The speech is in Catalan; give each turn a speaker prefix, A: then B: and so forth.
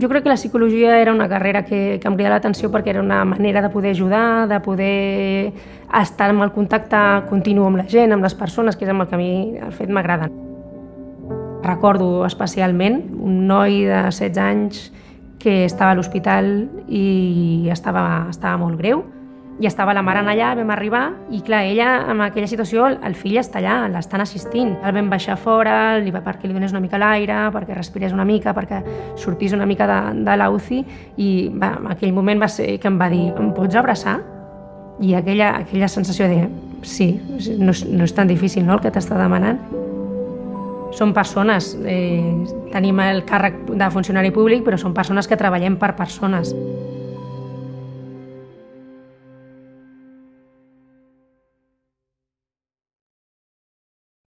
A: Jo crec que la psicologia era una carrera que, que em cridava l'atenció perquè era una manera de poder ajudar, de poder estar en el contacte continu amb la gent, amb les persones, que és amb el que a mi el fet m'agrada. Recordo especialment un noi de 16 anys que estava a l'hospital i estava, estava molt greu i estava la mare allà, vam arribar, i clar, ella, en aquella situació, el fill està allà, l'estan assistint. El vam baixar fora, li va perquè li donés una mica l'aire, perquè respirés una mica, perquè sortís una mica de, de la UCI, i va, en aquell moment va ser que em va dir, em pots abraçar? I aquella, aquella sensació de, sí, no és, no és tan difícil, no?, el que t'està demanant. Són persones, eh, tenim el càrrec de funcionari públic, però són persones que treballem per persones.